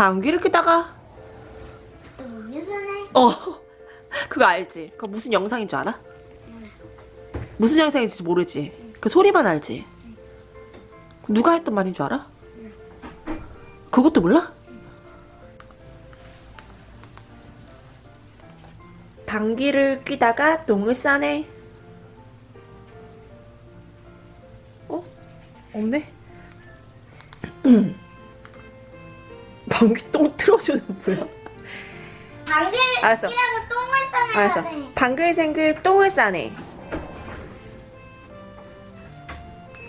방귀를 또 유선해. 어 그거 알지? 그거 무슨 영상인 줄 알아? 무슨 영상인지 모르지? 그 소리만 알지? 누가 했던 말인 줄 알아? 그것도 몰라? 방귀를 뀌다가 똥을 싸네 어? 없네? 방귀 똥 틀어주는 뭐야? 끼라고 똥을 싸면 알았어. 방글생글 똥을 싸네.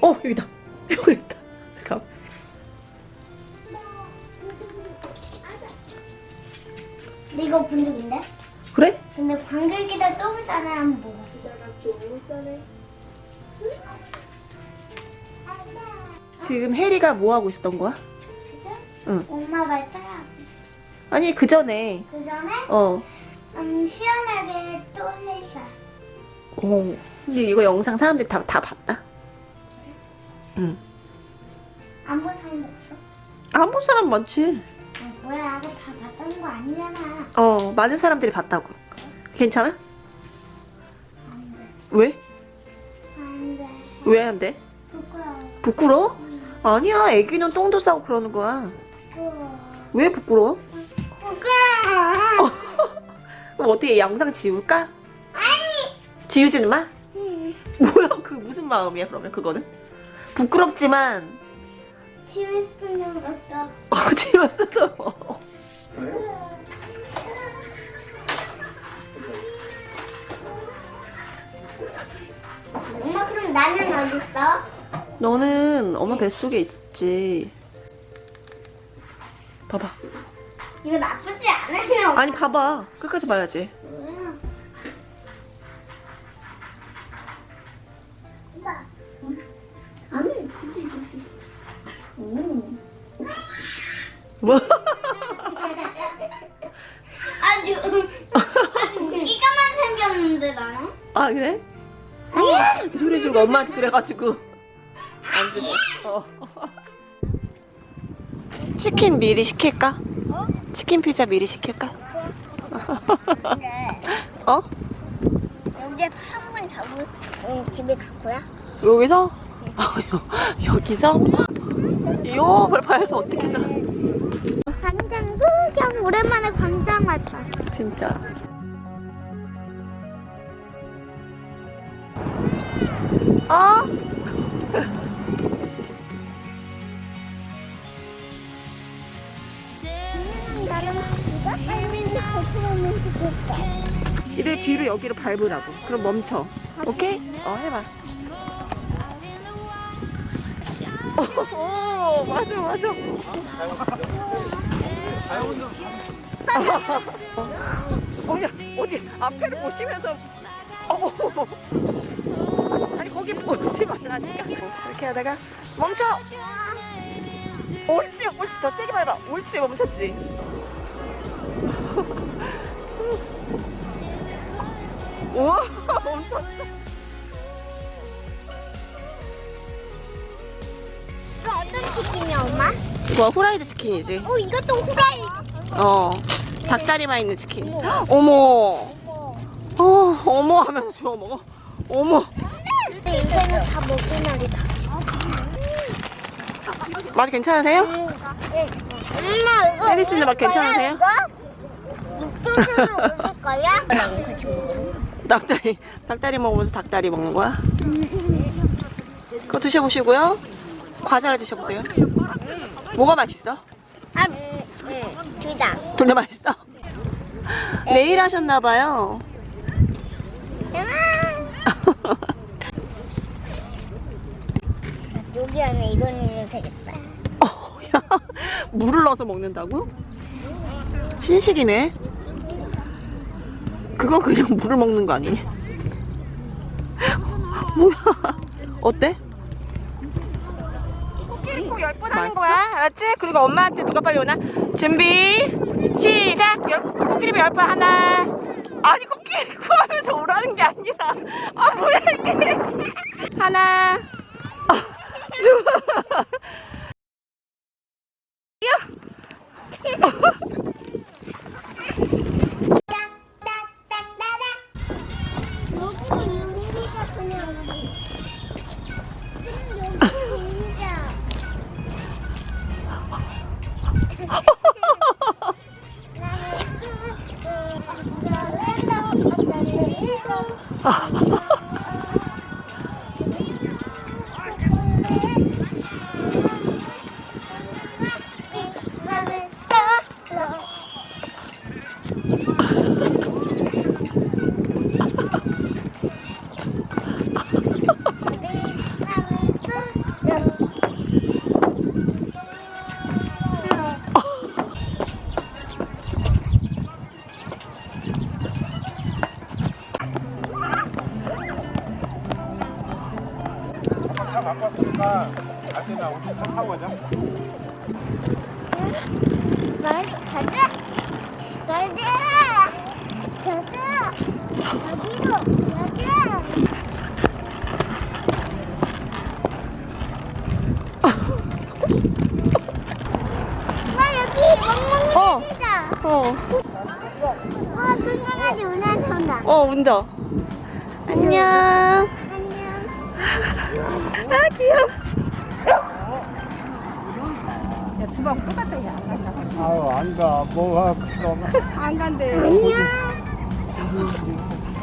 어, 여기다. 여기 있다. 잠깐. 이거 본적 있는데? 그래? 근데 끼다 똥을 싸네 한번 먹었어. 지금 혜리가 뭐 하고 있었던 거야? 응. 엄마 말 따라. 아니, 그 전에. 그 전에 어. 음, 시원하게 똥을 싸. 어. 근데 이거 영상 사람들이 다, 다 봤다. 응. 안 본 사람 없어? 안 본 사람 많지. 아, 뭐야, 그거 다 봤다는 거 아니잖아. 어, 많은 사람들이 봤다고. 괜찮아? 안 돼. 왜? 안 돼. 왜 안 돼? 부끄러워. 부끄러워? 응, 아니야, 애기는 똥도 싸고 그러는 거야. 부끄러워. 왜 부끄러워? 부끄러워. 그럼 어떻게 영상 지울까? 아니. 지우지는 마? 응. 뭐야 그 무슨 마음이야 그러면 그거는? 부끄럽지만 싶은 적 없어. 어 지웠어도 뭐. 엄마 그럼 나는 어딨어? 너는 엄마 뱃속에 있었지 이거 나쁘지 않아요. 아니 봐봐 끝까지 봐야지 뭐야? 엄마. 아니, 지지, 지지. 오. 뭐? 아주, 아주 끼까만 생겼는데, 나는? 아 그래? 아니야 소리 주고 엄마한테 그래가지고 안 듣네 어. 치킨 미리 시킬까? 어? 치킨 피자 미리 시킬까? 네. 어? 여기에서 한 번 잡고 응, 집에 갈 거야? 여기서? 아, 여- 여기서? 요 벌파에서 어떻게 자? 광장 구경 오랜만에 광장 왔다. 진짜. 어? 이를 뒤로 여기로 밟으라고. 그럼 멈춰. 오케이? 어, 해봐. 어, 맞아, 맞아. 어, 야, 어디 앞에를 보시면서. 어, 아니, 거기 보지 말라니까. 이렇게 하다가 멈춰! 옳지, 옳지. 더 세게 밟아. 옳지, 멈췄지. 우와, 멈췄어. 이거 어떤 치킨이야, 엄마? 이거 후라이드 치킨이지. 어, 이것도 후라이. 어, 닭다리만 있는 치킨. 어머, 어, 어머 하면서 주워 먹어. 어머, 내 인생은 다 먹을 날이다. 맛 괜찮으세요? 엄마, 이거. 혜리 씨는 맛 괜찮으세요? 육도수는 올릴 거야? 같이 먹어. 닭다리, 닭다리 먹으면서 닭다리 먹는 거야? 그거 드셔보시고요. 과자를 드셔보세요. 뭐가 맛있어? 아, 음, 음, 둘 다. 둘 다 맛있어? 내일 하셨나봐요. 여기 안에 이거 넣으면 되겠다. 어, 야, 물을 넣어서 먹는다고? 신식이네. 그건 그냥 물을 먹는 거 아니니? 뭐야? 어때? 코끼리 코열번 하는 거야, 알았지? 그리고 엄마한테 누가 빨리 오나? 준비, 시작! 열, 코끼리 열번 하나. 아니, 코끼리 코 하면서 오라는 게 아니라. 아, 뭐야, 이게. 하나. 아, 둘. 우리 차 타고 가자. 말 가자 가자 가자 가자 와 여기 멍멍이 어. 있다 어, 와 불강아지 올라선다 어, 운다. 안녕. 안녕 아, 귀여워. 야, 두방 똑같아. 야, 안 간다. 아유, 안 가. 뭐가 그럼. 안 간대. 안녕.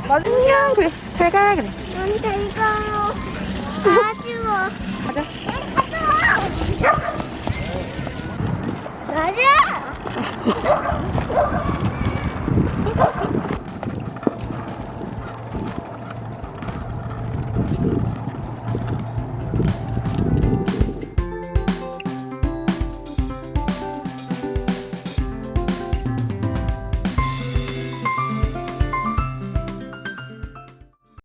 안녕. 그래. 잘 가. 그래. 너무 잘 가요. 아쉬워. 가자. 가자.